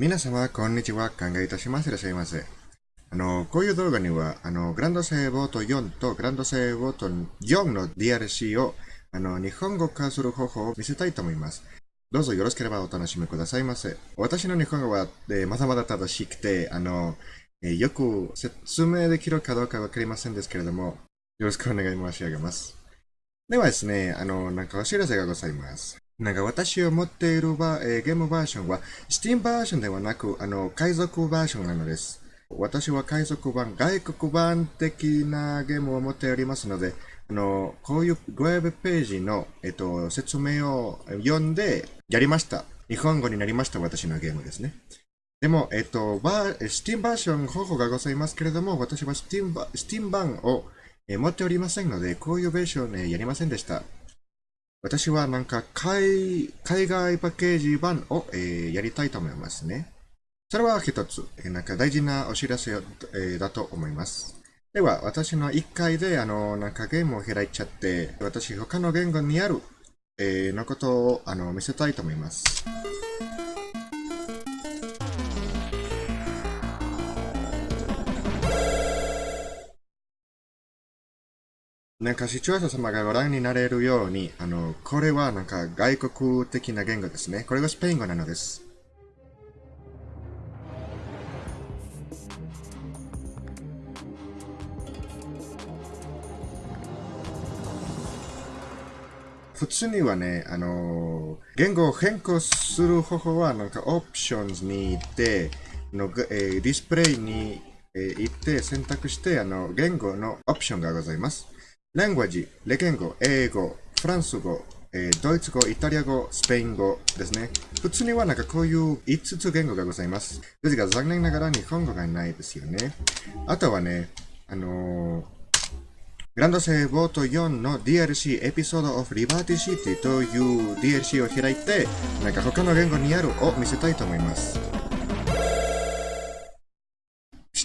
皆様、こんにちは。考えいたします。いらっしゃいませ。あの、こういう動画には、あの、グランドセーボート4とグランドセーボート4の DLC を、あの、日本語化する方法を見せたいと思います。どうぞよろしければお楽しみくださいませ。私の日本語は、えー、まだまだ正しくて、あの、えー、よく説明できるかどうかわかりませんですけれども、よろしくお願い申し上げます。ではですね、あの、なんかお知らせがございます。なんか私を持っているバ、えー、ゲームバージョンは、Steam バージョンではなく、あの、海賊バージョンなのです。私は海賊版、外国版的なゲームを持っておりますので、あの、こういうウェブページの、えっと、説明を読んでやりました。日本語になりました、私のゲームですね。でも、えっと、バー、Steam バージョン方法がございますけれども、私は Steam, Steam 版を持っておりませんので、こういうベーション、ね、やりませんでした。私はなんか海海外パッケージ版を、えー、やりたいと思いますね。それは一つ、えー、なんか大事なお知らせ、えー、だと思います。では、私の1回であの、なんかゲームを開いちゃって、私他の言語にある、えー、のことをあの見せたいと思います。なんか視聴者様がご覧になれるように、あの、これはなんか外国的な言語ですね。これがスペイン語なのです。普通にはね、あの、言語を変更する方法は、なんかオプションズに行って、のえー、ディスプレイに、えー、行って選択して、あの、言語のオプションがございます。language、レ言語、英語、フランス語、えー、ドイツ語、イタリア語、スペイン語ですね。普通にはなんかこういう5つ言語がございます。ですが残念ながら日本語がないですよね。あとはね、あのー、グランドセーボート4の DLC エピソードオフリバーティシティという DLC を開いて、なんか他の言語にあるを見せたいと思います。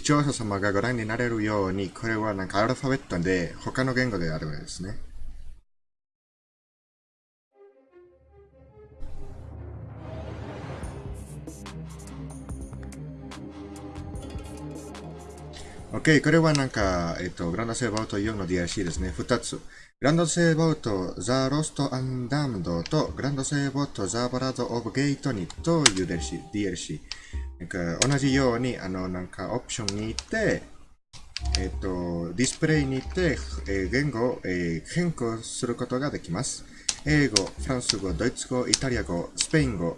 聴者様がご覧になれるように、これはなんかアルファベットで他の言語であるんですね。OK、これはなんか、えっと、グランドセーバート4の DLC ですね。2つ。グランドセーバートザ・ロスト・アンダムドとグランドセーバートザ・バラード・オブ・ゲートにという DLC。DLC なんか同じように、あの、なんかオプションに行って、えっ、と、ディスプレイに行って、えー、言語を、えー、変更することができます。英語、フランス語、ドイツ語、イタリア語、スペイン語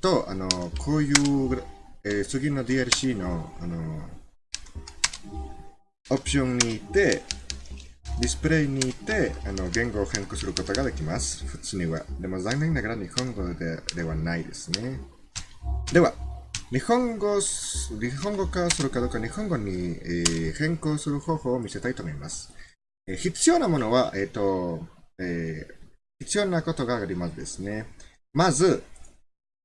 と、あの、こういう、えー、次の DLC の、あの、オプションに行って、ディスプレイに行って、あの、言語を変更することができます。普通には。でも残念ながら日本語でではないですね。では、日本語、日本語化するかどうか日本語に、え、変更する方法を見せたいと思います。え、必要なものは、えっ、と、え必要なことがありますですね。まず、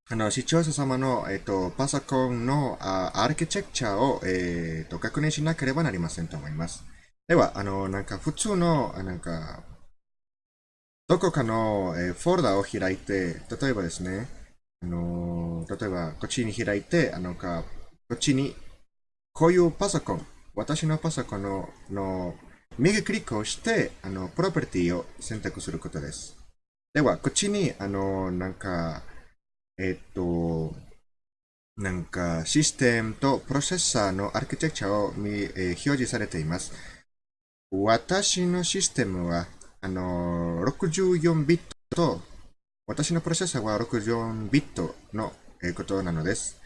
あの、視聴者様の、えっ、と、パソコンのあアーキテクチャを、えっ、と、確認しなければなりませんと思います。では、あの、なんか普通の、なんか、どこかの、えフォルダを開いて、例えばですね、あの例えばこっちに開いて、あのか、こっちに、こういうパソコン、私のパソコンのの右クリックをして、あの、プロパティを選択することです。では、こっちに、あの、なんか、えっと、なんか、システムとプロセッサーのアーキテクチャを、えー、表示されています。私のシステムは、あの、64ビットと私のプロセッサーは64ビットのことなのです。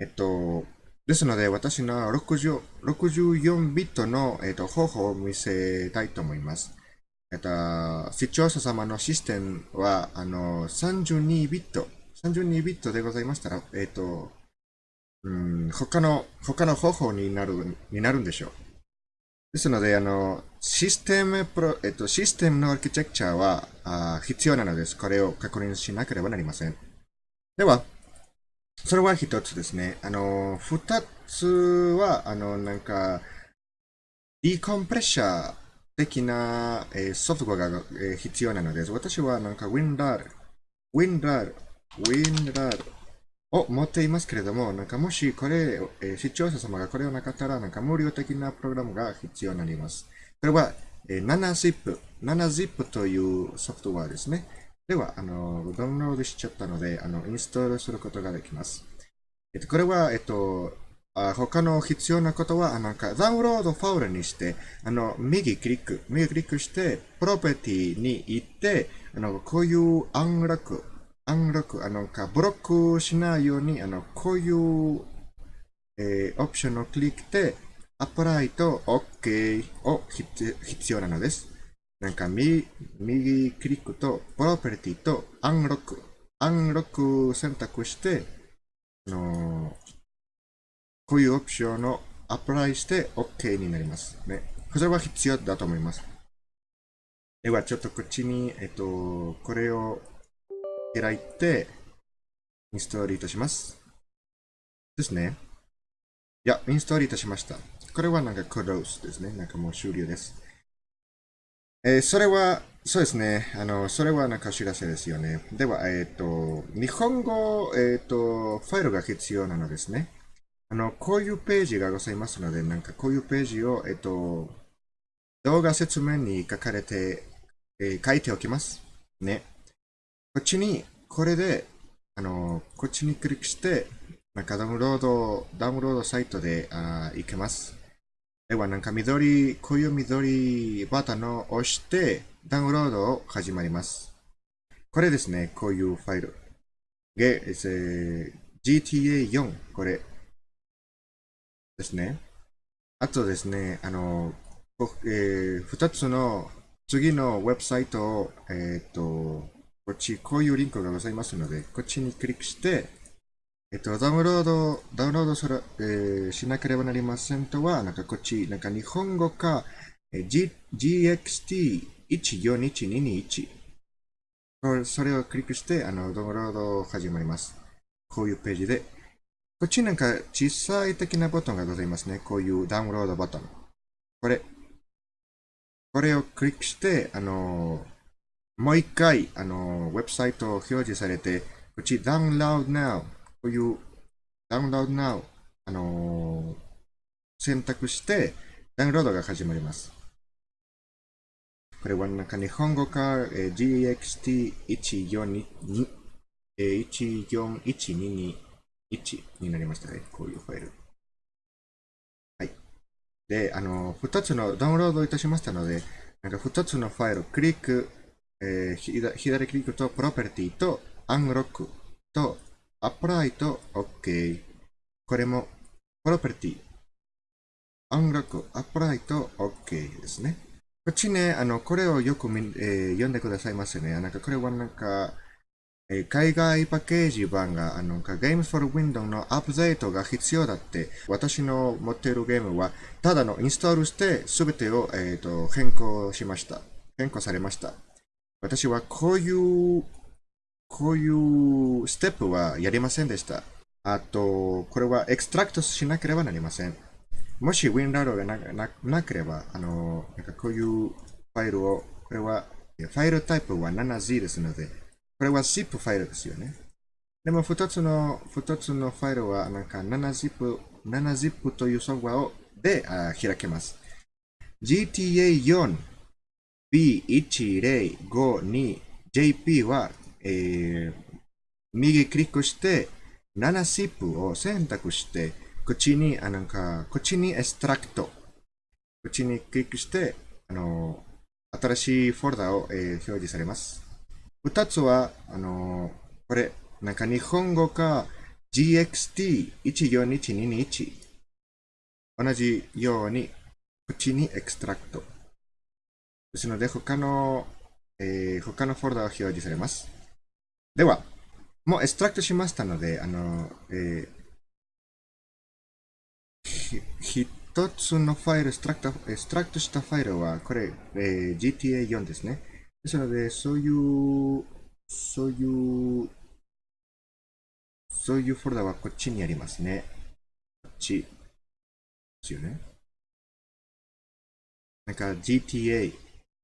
えっと、ですので、私の64ビットの、えっと、方法を見せたいと思います。えっと、視聴者様のシステムは、あの、32ビット、32ビットでございましたら、えっと、うん、他の、他の方法になる、になるんでしょう。ですので、あの、システムプロ、えっと、システムのアーキテクチャはあ必要なのです。これを確認しなければなりません。では、それは一つですね。あの、二つは、あの、なんか、ディコンプレッシャー的な、えー、ソフトウェアが、えー、必要なのです。私はなんか WinRAR、WinRAR、WinRAR を持っていますけれども、なんかもしこれ、えー、視聴者様がこれをなかったら、なんか無料的なプログラムが必要になります。これは、えー、7zip、7zip というソフトウェアですね。では、あの、ダウンロードしちゃったので、あの、インストールすることができます。えっと、これは、えっと、あ他の必要なことは、なんか、ダウンロードファイルにして、あの、右クリック、右クリックして、 property に行って、あの、こういう unlock、unlock、あの、か、ブロックしないように、あの、こういう、えー、オプションをクリックで、ア apply と OK を必要なのです。なんか、右、右クリックと、プロペティと、アンロック、アンロック選択して、あのこういうオプションをアプライして OK になります。ね。これは必要だと思います。では、ちょっとこっちに、えっと、これを開いて、インストールいたします。ですね。いや、インストールいたしました。これはなんかクロースですね。なんかもう終了です。えー、それは、そうですね。あの、それはなんかお知らせですよね。では、えっ、ー、と、日本語、えっ、ー、と、ファイルが必要なのですね。あの、こういうページがございますので、なんかこういうページを、えっ、と、動画説明に書かれて、え書いておきます。ね。こっちに、これで、あの、こっちにクリックして、なんかダウンロード、ダウンロードサイトであ行けます。では、なんか緑、こういう緑ボタンを押して、ダウンロードを始まります。これですね、こういうファイル。で、GTA4、これですね。あとですね、あの、えー、2つの次のウェブサイトを、えっ、ー、と、こっち、こういうリンクがございますので、こっちにクリックして、えっと、ダウンロード、ダウンロードする、えー、しなければなりませんとは、なんかこっち、なんか日本語か、え G、GXT141221。それをクリックして、あの、ダウンロード始まります。こういうページで。こっちなんか小さい的なボタンがございますね。こういうダウンロードボタン。これ。これをクリックして、あのもう一回、あの、ウェブサイトを表示されて、こっち、Download Now、こういう Download Now、あの選択して、ダウンロードが始まります。これはなんか日本語か、えー、GXT142、えー、141221になりましたね。こういうファイル。はい。で、あの、二つのダウンロードいたしましたので、なんか二つのファイル、クリック、えー、左クリックとプロペティとアンロックとアプライと OK。これもプロペティ、アンロック、アプライと OK ですね。こっちね、あの、これをよく、えー、読んでくださいませね。なんかこれはなんか、えー、海外パッケージ版が、あの、Games for Windows のアップデートが必要だって、私の持っているゲームは、ただのインストールして、すべてを、えっ、ー、と、変更しました。変更されました。私はこういう、こういうステップはやりませんでした。あと、これは extract しなければなりません。もし WinRAR がなななければ、あの、なんかこういうファイルを、これは、ファイルタイプは 7Z ですので、これは ZIP ファイルですよね。でも、二つの、二つのファイルは、なんか 7zip、7zip というソフトウェアをであ開けます。GTA4 B1052JP は、えー、右クリックして、7zip を選択して、こっちに、あなんか、こっちに extract。こっちにクリックして、あの、新しいフォルダを、えー、表示されます。二つは、あの、これ、なんか日本語か GXT141221。同じように、こっちに extract。ですので、他の、えー、他のフォルダが表示されます。では、もう extract しましたので、あの、えー、一つのファイル、 extract、extract したファイルは、これ、えー、GTA4 ですね。ですので、そういう、そういう、そういうフォルダはこっちにありますね。こっち。ですよね。なんか GTA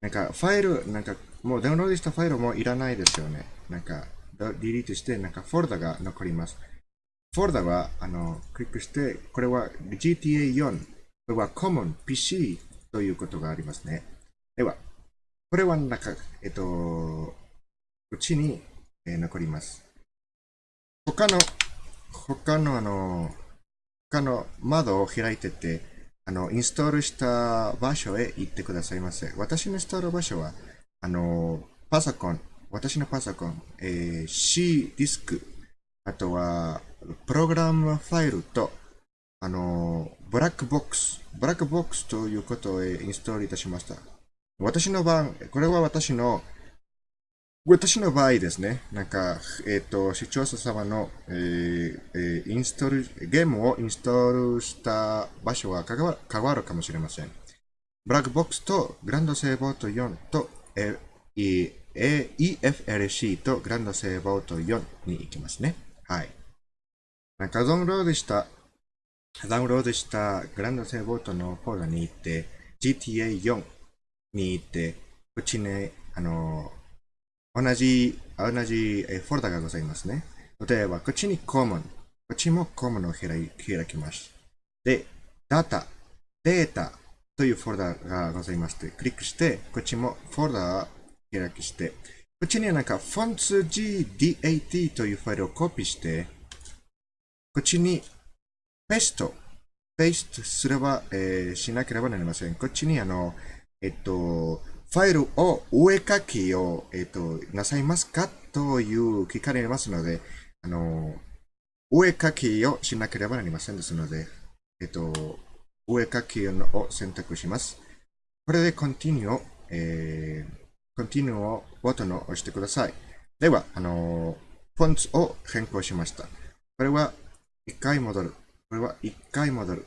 なんかファイル、なんかもうダウンロードしたファイルもいらないですよね。なんか、ディリートして、なんかフォルダが残ります。フォルダは、あの、クリックして、これは GTA4、これは Common PC ということがありますね。では、これはなんか、えっと、うちに、え、残ります。他の、他のあの、他の窓を開いてて、あの、インストールした場所へ行ってくださいませ。私のインストール場所は、あの、パソコン、私のパソコン、えー、C ディスク、あとは、プログラムファイルと、あの、ブラックボックス、ブラックボックスということをインストールいたしました。私の場合、これは私の、私の場合ですね、なんか、えっ、ー、と、視聴者様の、えーえー、インストール、ゲームをインストールした場所は変わ変わるかもしれません。ブラックボックスとグランドセーボート4と、えー、EFLC とグランドセーボート4に行きますね。はい。なんかダウンロードした、ダウンロードしたグランドセーボートのフォルダに行って、GTA4 に行って、こっちね、あの、同じ、同じフォルダがございますね。例えば、こっちに Common。こっちも Common を開きます。で、Data、データというフォルダがございまして、クリックして、こっちもフォルダを開きして、こっちにはなんか fontsgdat というファイルをコピーして、こっちにペスト、ペーストすれば、えー、しなければなりません。こっちにあの、えっと、ファイルを上書きを、えっと、なさいますかという聞かれますので、あの、上書きをしなければなりませんですので、えっと、上書きを選択します。これで Continue を、えー、Continue をボタンを押してください。では、あの、フォンツを変更しました。これは一回戻る。これは一回戻る。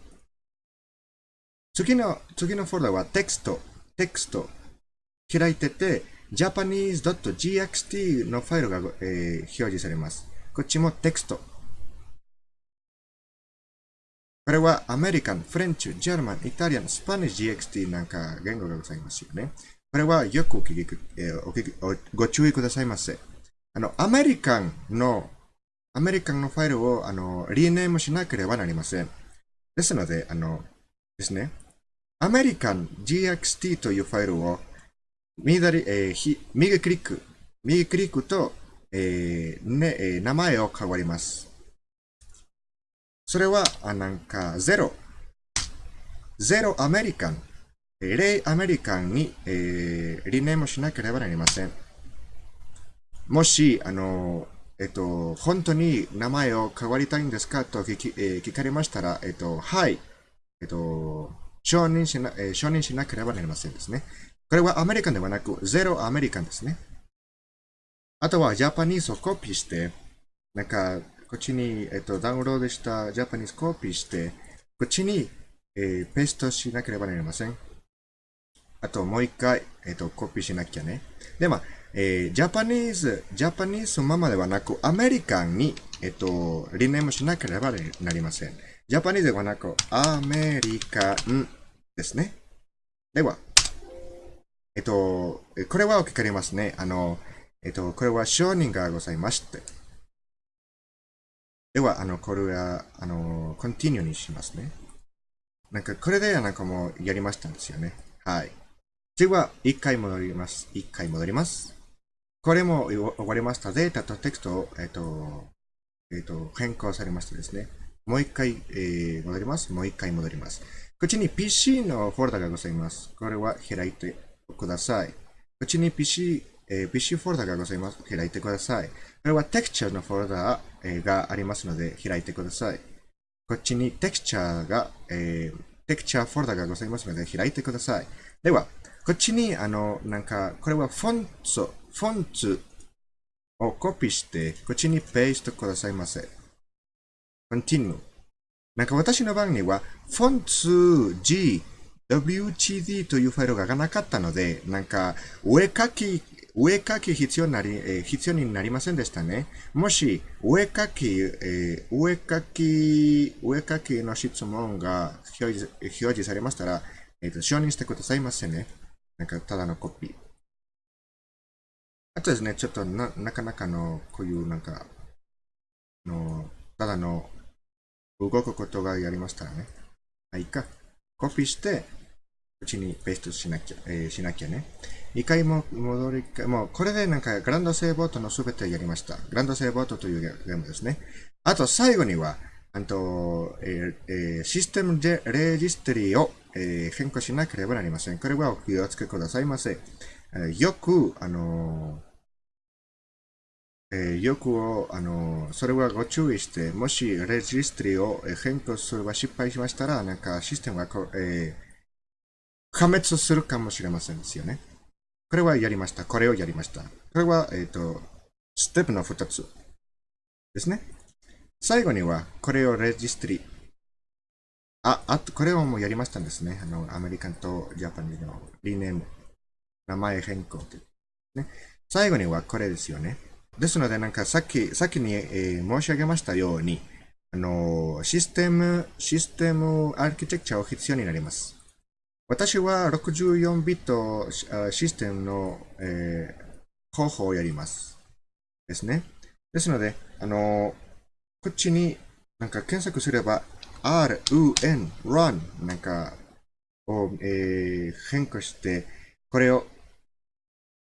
次の、次のフォルダはテキスト、テキスト。開いてて、japanese.gxt のファイルが、えー、表示されます。こっちもテキスト。これはアメリカン、フレンチ、ジャーマン、イタリアン、スパニッシュ GXT なんか言語がございますよね。これはよくお聞き、えー、お聞きご注意くださいませ。あの、アメリカンのアメリカンのファイルを、あの、リネームしなければなりません。ですので、あの、ですね。アメリカン GXT というファイルを、左、えー、右クリック、右クリックと、えー、ね、えー、名前を変わります。それは、あなんか、0。0アメリカン。0アメリカンに、えー、リネームしなければなりません。もし、あの、えっと、本当に名前を変わりたいんですかと聞き、えー、聞かれましたら、えっと、はい。えっと、承認しな、えー、承認しなければなりませんですね。これはアメリカンではなく、ゼロアメリカンですね。あとは、ジャパニーズをコピーして、なんか、こっちに、えっと、ダウンロードした Japanese コピーして、こっちに、えー、ペーストしなければなりません。あと、もう一回、えっと、コピーしなきゃね。で、まあ、えー、 Japanese、Japanese ままではなく、 American に、えっと、リネームしなければなりません。 Japanese ではなく、 American ですね。では、えっと、これはお聞かれますね。あの、えっと、これは承認がございまして。では、あの、これは、あの、コンティニューにしますね。なんか、これで、なんかもうやりましたんですよね。はい。次は、一回戻ります。一回戻ります。これも終わりました。データとテキストを、えっ、と、えっ、と、変更されましたですね。もう一回、えー、戻ります。もう一回戻ります。こっちに PC のフォルダがございます。これは開いてください。こっちに PC、えー、PC フォルダがございます。開いてください。これはテクチャーのフォルダ、えー、がありますので、開いてください。こっちにテクチャーが、えー、テクチャーフォルダがございますので、開いてください。では、こっちに、あの、なんか、これはフォンツ、フォンツをコピーして、こっちにペーストくださいませ。continue。なんか私の番には、フォンツ G、WGD というファイルがなかったので、なんか、上書き、上書き必要になり、えー、必要になりませんでしたね。もし、上書き、えー、上書き、上書きの質問が表示表示されましたら、えっ、ー、と、承認してくださいませね。なんか、ただのコピー。あとですね、ちょっとな、なかなかの、こういうなんか、の、ただの動くことがやりましたらね。はい、いか。コピーして、うちにペーストしなきゃ、えー、しなきゃね。一回も戻り、もうこれでなんかグランドセーボートのすべてやりました。グランドセーボートというゲームですね。あと最後には、あと、えーえー、システムでレジストリーを、えー、変更しなければなりません。これはお気をつけくださいませ。え、よく、あのえ、よくを、あのそれはご注意して、もしレジストリーを変更すれば失敗しましたら、なんかシステムがこ、え、破滅するかもしれませんですよね。これはやりました。これをやりました。これは、えっ、と、ステップの2つですね。最後には、これをレジストリ。あ、あと、これをもうやりましたんですね。あの、アメリカンとジャパニーズのリネーム、名前変更という。ね。最後にはこれですよね。ですので、なんかさっき、先に、えー、申し上げましたように、あの、システム、システムアーキテクチャを必要になります。私は64ビットシステムの、えー、方法をやります。ですね。ですので、あの、こっちになんか検索すれば、r, u, n, run なんかを、えー、変更して、これを、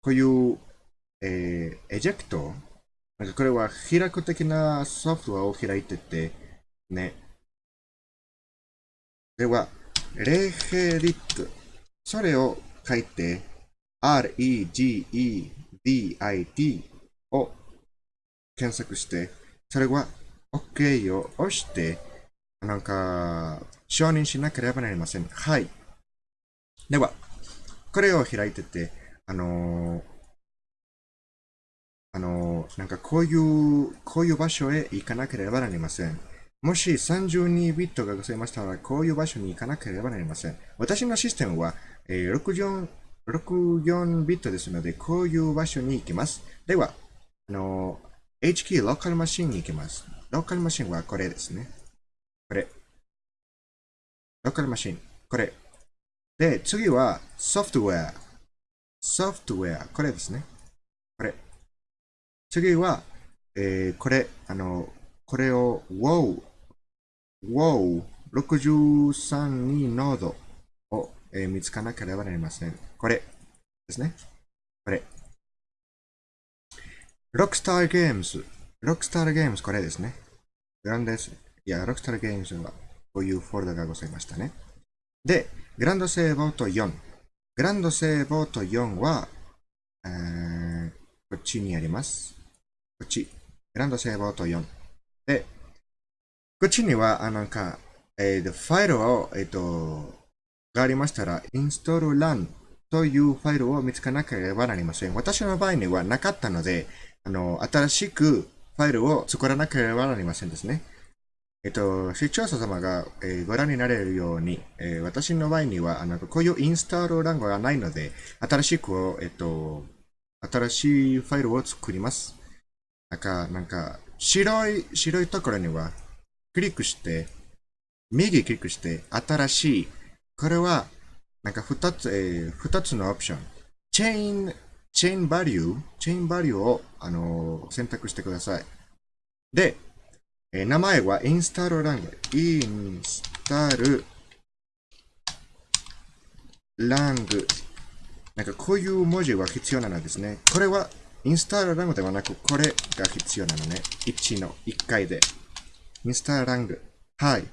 こういう、えー、エジェクトなんかこれは開く的なソフトウェアを開いてて、ね。では、レヘリット。それを書いて、regedit を検索して、それは OK を押して、なんか、承認しなければなりません。はい。では、これを開いてて、あのー、あのー、なんかこういう、こういう場所へ行かなければなりません。もし32ビットがございましたら、こういう場所に行かなければなりません。私のシステムは、えー、64, 64ビットですので、こういう場所に行きます。では、あのー、H キーローカルマシンに行きます。ローカルマシンはこれですね。これ。ローカルマシン。これ。で、次はソフトウェア。ソフトウェア。これですね。これ。次は、えー、これ、あの、これを WoW、WoW 63にノードを、えー、見つかなければなりません。これですね。これ。Rockstar Games。Rockstar Games これですね。グランデス。いや、Rockstar Games はこういうフォルダがございましたね。で、グランドセーボート4。グランドセーボート4は、えー、こっちにあります。こっち。グランドセーボート4。で、こっちには、あなんか、えー、ファイルを、えっ、ー、と、がありましたら、install run というファイルを見つかなければなりません。私の場合にはなかったので、あの、新しくファイルを作らなければなりませんですね。えっと、視聴者様が、えー、ご覧になれるように、えー、私の場合には、あの、こういうインスタール欄がないので、新しく、えっと、新しいファイルを作ります。なんか、なんか、白い、白いところには、クリックして、右クリックして、新しい。これは、なんか二つ、えー、二つのオプション。チェーン、チェーンバリュー、チェーンバリューを、あのー、選択してください。で、えー、名前はインスタールラング。インスタールラング。なんかこういう文字は必要なのですね。これはインスタールラングではなく、これが必要なのね。1の1回で。インスタールラング。はい。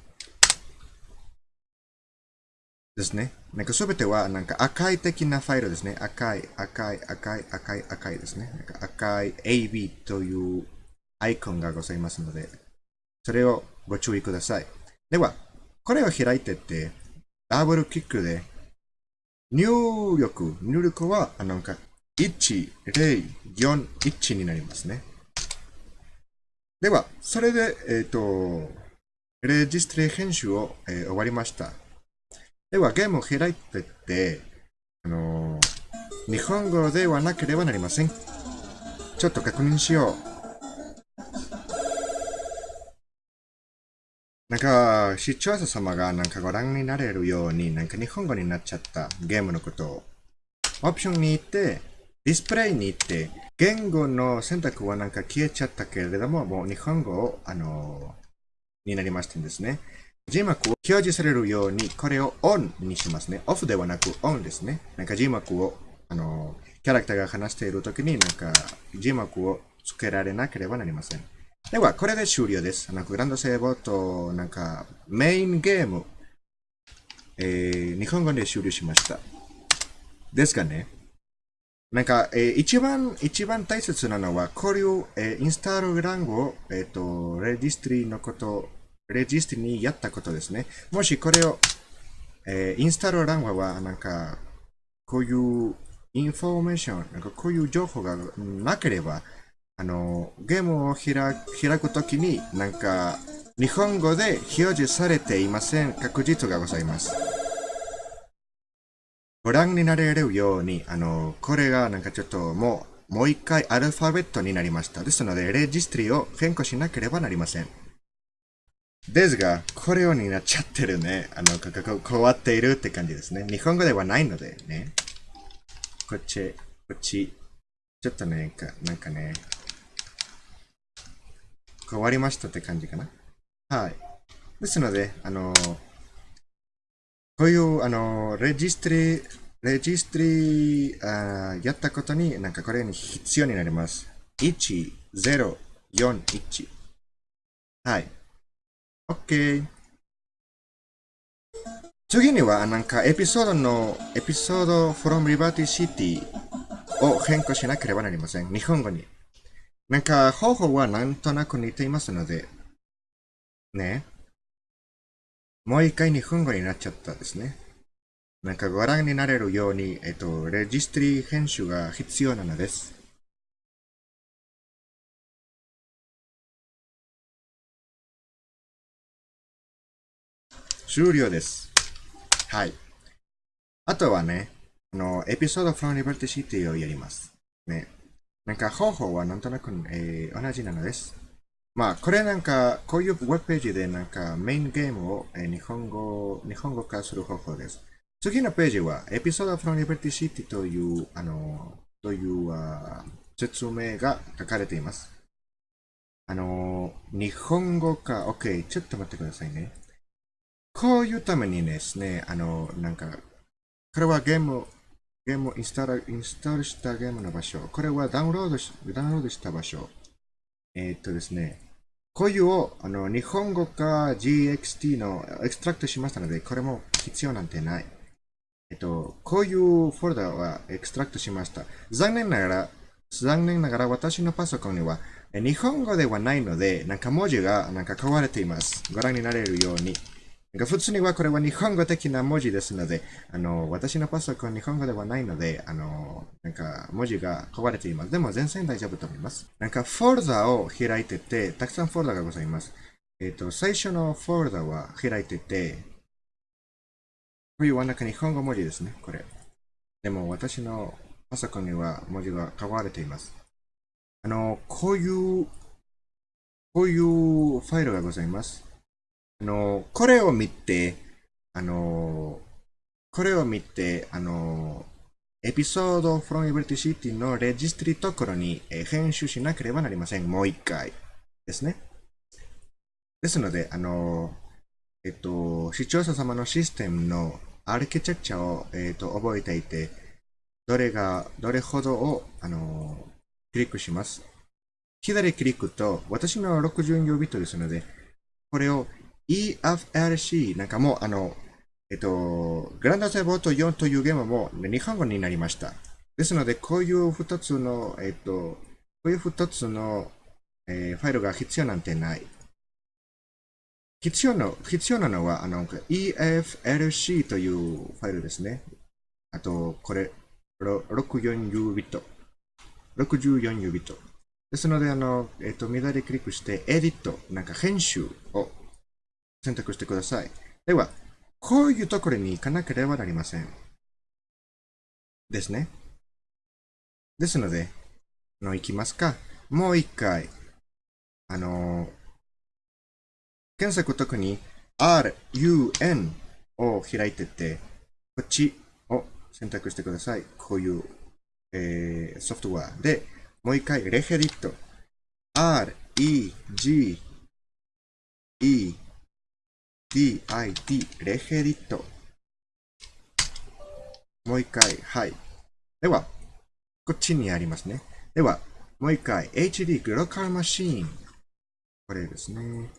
ですね。なんかすべてはなんか赤い的なファイルですね。赤い、赤い、赤い、赤い、赤いですね。なんか赤い AB というアイコンがございますので、それをご注意ください。では、これを開いてって、ダブルキックで、入力、入力は、なんか、1、0、4、1になりますね。では、それで、えっ、ー、と、レジストリ編集を、えー、終わりました。では、ゲームを開いてって、あのー、日本語ではなければなりません。ちょっと確認しよう。なんか、視聴者様がなんかご覧になれるように、なんか日本語になっちゃったゲームのことを。オプションに行って、ディスプレイに行って、言語の選択はなんか消えちゃったけれども、もう日本語を、あの、になりましたんですね。字幕を表示されるように、これをオンにしますね。オフではなくオンですね。なんか字幕を、あの、キャラクターが話しているときに、なんか字幕をつけられなければなりません。では、これで終了です。なんかグランドセーバーと、なんかメインゲーム、えー、日本語で終了しました。ですかね。なんか、えー、一番、一番大切なのは、こういう、えー、インスタールランゴを、えっ、ー、と、レジストリーのこと、レジストにやったことですね。もしこれを、えー、インスターランは、なんか、こういうインフォメーション、なんかこういう情報がなければ、あの、ゲームを開開くときに、なんか、日本語で表示されていません確実がございます。ご覧になれるように、あの、これがなんかちょっともう、もう一回アルファベットになりました。ですので、レジストリを変更しなければなりません。ですが、これようになっちゃってるね。あの、ここ変わっているって感じですね。日本語ではないのでね。こっち、こっち。ちょっとね、なんかね、変わりましたって感じかな。はい。ですので、あの、こういう、あの、レジストリ、レジストリあやったことに、なんかこれに必要になります。1041。はい。OK。次には、なんかエピソードの、エピソード from Liberty City を変更しなければなりません。日本語に。なんか方法はなんとなく似ていますので、ね。もう一回日本語になっちゃったですね。なんかご覧になれるように、えっと、レジストリー編集が必要なのです。終了です。はい。あとはね、あの、エピソード from Liberty City をやります。ね。なんか方法はなんとなく、えー、同じなのです。まあ、これなんか、こういうウェブページでなんかメインゲームを、え日本語、日本語化する方法です。次のページは、エピソード from Liberty City という、あの、という、uh, 説明が書かれています。あの、日本語化、OK、ちょっと待ってくださいね。こういうためにですね、あの、なんか、これはゲーム、ゲームインスタール、インストールしたゲームの場所。これはダウンロードし、ダウンロードした場所。えー、っとですね、こういうをあの日本語か GXT のエクストラクトしましたので、これも必要なんてない。えっと、こういうフォルダはエクストラクトしました。残念ながら、残念ながら私のパソコンには日本語ではないので、なんか文字がなんか変われています。ご覧になれるように。普通にはこれは日本語的な文字ですので、あの、私のパソコン日本語ではないので、あの、なんか文字が壊れています。でも全然大丈夫と思います。なんかフォルダを開いてて、たくさんフォルダがございます。えっ、ー、と、最初のフォルダは開いてて、こういうなんか日本語文字ですね、これ。でも私のパソコンには文字が変われています。あの、こういう、こういうファイルがございます。あの、これを見て、あの、これを見て、あの、エピソード from Liberty City のレジストリところに編集しなければなりません。もう一回ですね。ですので、あの、えっと、視聴者様のシステムのアーキテクチャを、えっと、覚えていて、どれが、どれほどを、あの、クリックします。左クリックと、私の64ビットですので、これを EFRC、なんかも、あの、えっと、グランドセボート4というゲームも日本語になりました。ですので、こういう二つの、えっと、こういう二つの、えー、ファイルが必要なんてない。必要の、必要なのは、あの、EFLC というファイルですね。あと、これ、64U ビット。64U ビット。ですので、あの、えっと、左クリックして、エディット、なんか編集を選択してください。では、こういうところに行かなければなりません。ですね。ですので、の行きますか。もう一回、あの検索特に RUN を開いてて、こっちを選択してください。こういう、えー、ソフトウェアで、もう一回、レヘディット。R, E, G, E D I D レヘリットもう一回、はい。では、こっちにありますね。では、もう一回、HD グローカルマシーン。これですね。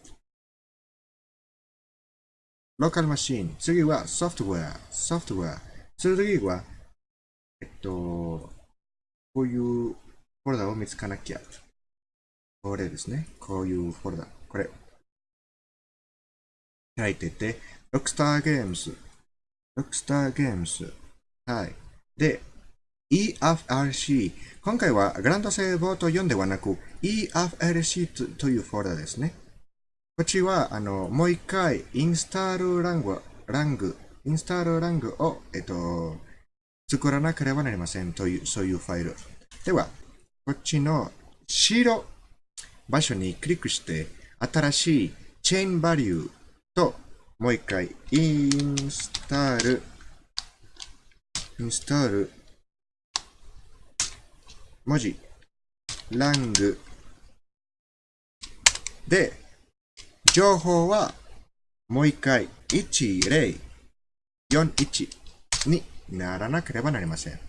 ローカルマシーン。次はソフトウェア。ソフトウェア。次は、えっと、こういうフォルダを見つかなきゃ。これですね。こういうフォルダ。これ。開いてて、ロックスターゲームズ。ロックスターゲームズ。はい。で、EFRC。今回はグランドセーボート4ではなく EFRC というフォルダですね。こっちは、あの、もう一回、インスタールラング、ラング、インスタールラングを、えっと、作らなければなりませんという、そういうファイル。では、こっちの白場所にクリックして、新しいチェーンバリューと、もう一回、インスタール、インスタール、文字、ラングで、情報はもう一回1041にならなければなりません。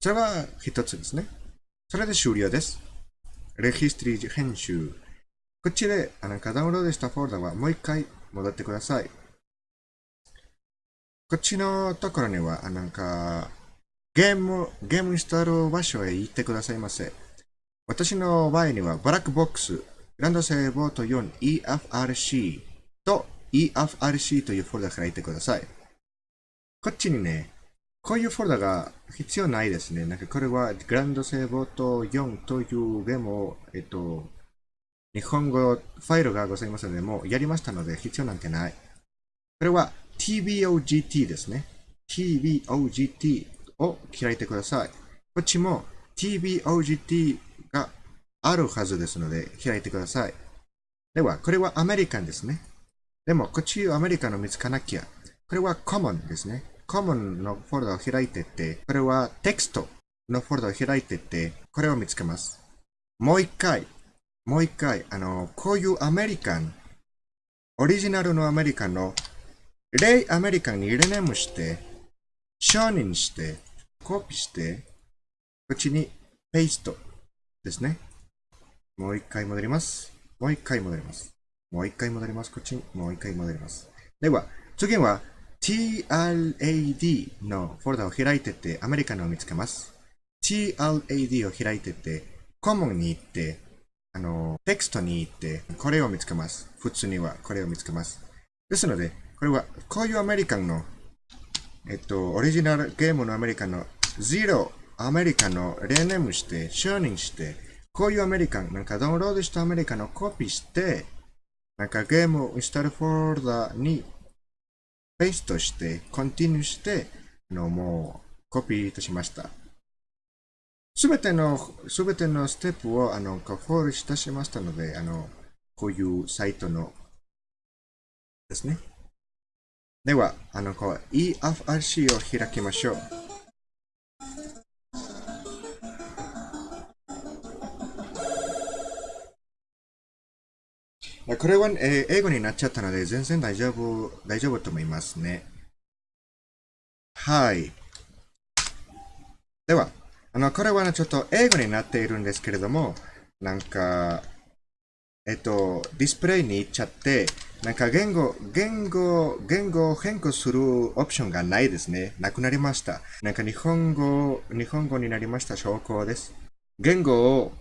それは一つですね。それで終了です。レヒストリー編集。こっちであのダウンロードしたフォルダはもう一回戻ってください。こっちのところには、なんか、ゲーム、ゲームインストール場所へ行ってくださいませ。私の場合には、ブラックボックス、グランドセーボート 4EFRC と EFRC というフォルダから行ってください。こっちにね、こういうフォルダが必要ないですね。なんかこれはグランドセーボート4というゲームを、えっと、日本語ファイルがございますので、もうやりましたので必要なんてない。これは TBOGT ですね。TBOGT を開いてください。こっちも TBOGT があるはずですので開いてください。では、これはアメリカンですね。でも、こっちアメリカンの見つかなきゃ。これは Common ですね。Common のフォルダを開いてて、これはテキストのフォルダを開いてて、これを見つけます。もう一回、もう一回、あの、こういうアメリカン、オリジナルのアメリカンの、レイアメリカンにリネームして、承認して、コピーして、こっちにペーストですね。もう一回戻ります。もう一回戻ります。もう一回戻ります。こっちにもう一回戻ります。では、次は TLAD のフォルダを開いてて、アメリカのを見つけます。TLAD を開いてて、コモンに行って、あの、テキストに行って、これを見つけます。普通にはこれを見つけます。ですので、これは、こういうアメリカンの、えっと、オリジナルゲームのアメリカンの、ゼロアメリカンのレネームして、承認して、こういうアメリカン、なんかダウンロードしたアメリカンをコピーして、なんかゲームをインスタルフォルダにペーストして、コンティニューして、あの、もうコピーいたしました。すべての、すべてのステップを、あの、フォールいたしましたので、あの、こういうサイトのですね。では、あの、こう、EFRC を開きましょう。これは、えー、英語になっちゃったので、全然大丈夫、大丈夫と思いますね。はい。では、あの、これは、ね、ちょっと英語になっているんですけれども、なんか、えっと、ディスプレイに行っちゃって、なんか言語、言語、言語を変更するオプションがないですね。なくなりました。なんか日本語、日本語になりました証拠です。言語を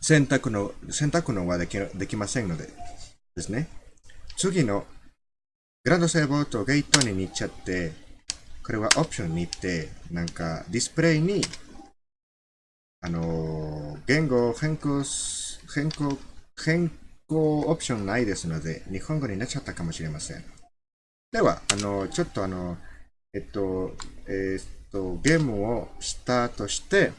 選択の、選択のはできできませんのでですね。次のグランドセーボーとゲートに行っちゃって、これはオプションに行って、なんかディスプレイにあの、言語を変更、変更、変更オプションないですので、日本語になっちゃったかもしれません。では、あの、ちょっとあの、えっと、えー、っと、ゲームをスタートして、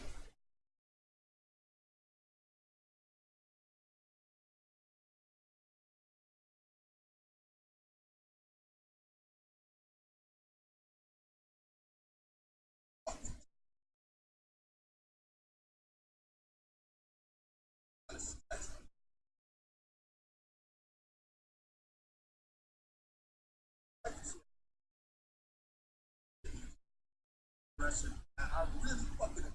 person. I, I really fuck with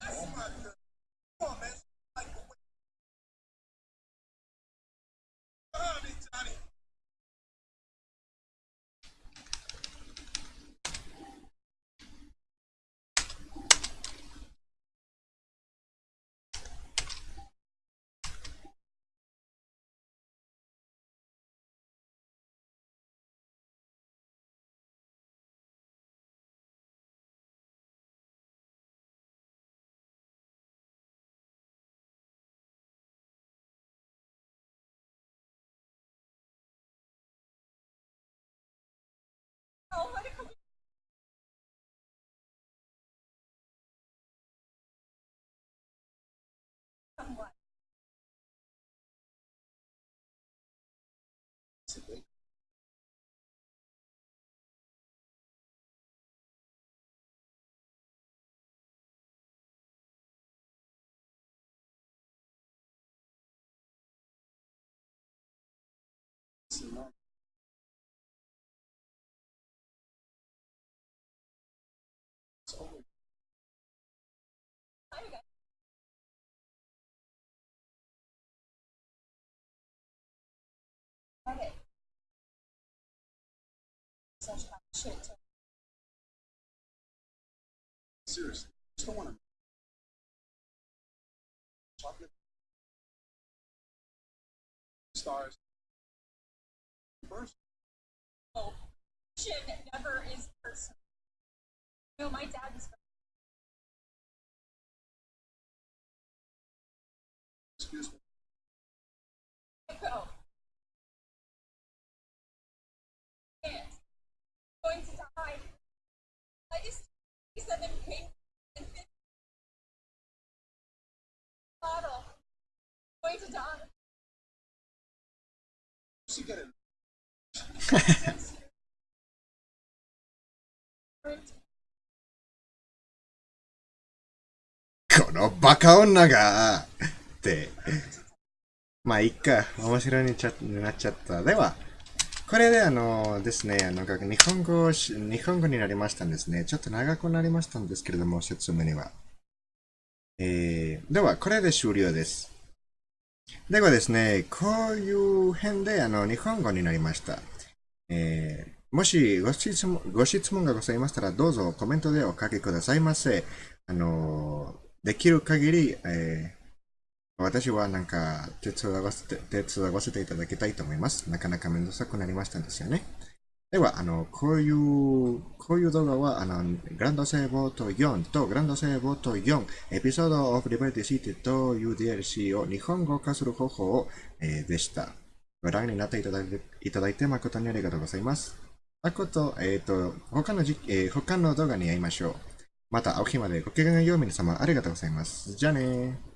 that's my girl. Nó. Such shit. Seriously, just don't want to. Chocolate stars. First, Oh, shit never is personal. No, my dad was. excuse me. Go. このバカ女がって。まあ、いっか。面白いにちゃなっちゃった。では、これであのですね、あの、日本語、日本語になりましたんですね。ちょっと長くなりましたんですけれども、説明には。えー、では、これで終了です。ではですね、こういう編であの日本語になりました。えーもしご質問ご質問がございましたら、どうぞコメントでお書きくださいませ。あの、できる限り、えー私はなんか手伝わせて手伝わせていただきたいと思います。なかなかめんどくさくなりましたんですよね。では、あの、こういう、こういう動画は、あの、グランドセーボート4とグランドセーボート4、エピソードオブリバティシティという DLC を日本語化する方法を、えーでした。ご覧になっていただいていただいて誠にありがとうございます。あこと、えっ、と、他のじ、えー他の動画に会いましょう。また、お日までごきげんよう皆様ありがとうございます。じゃあねー。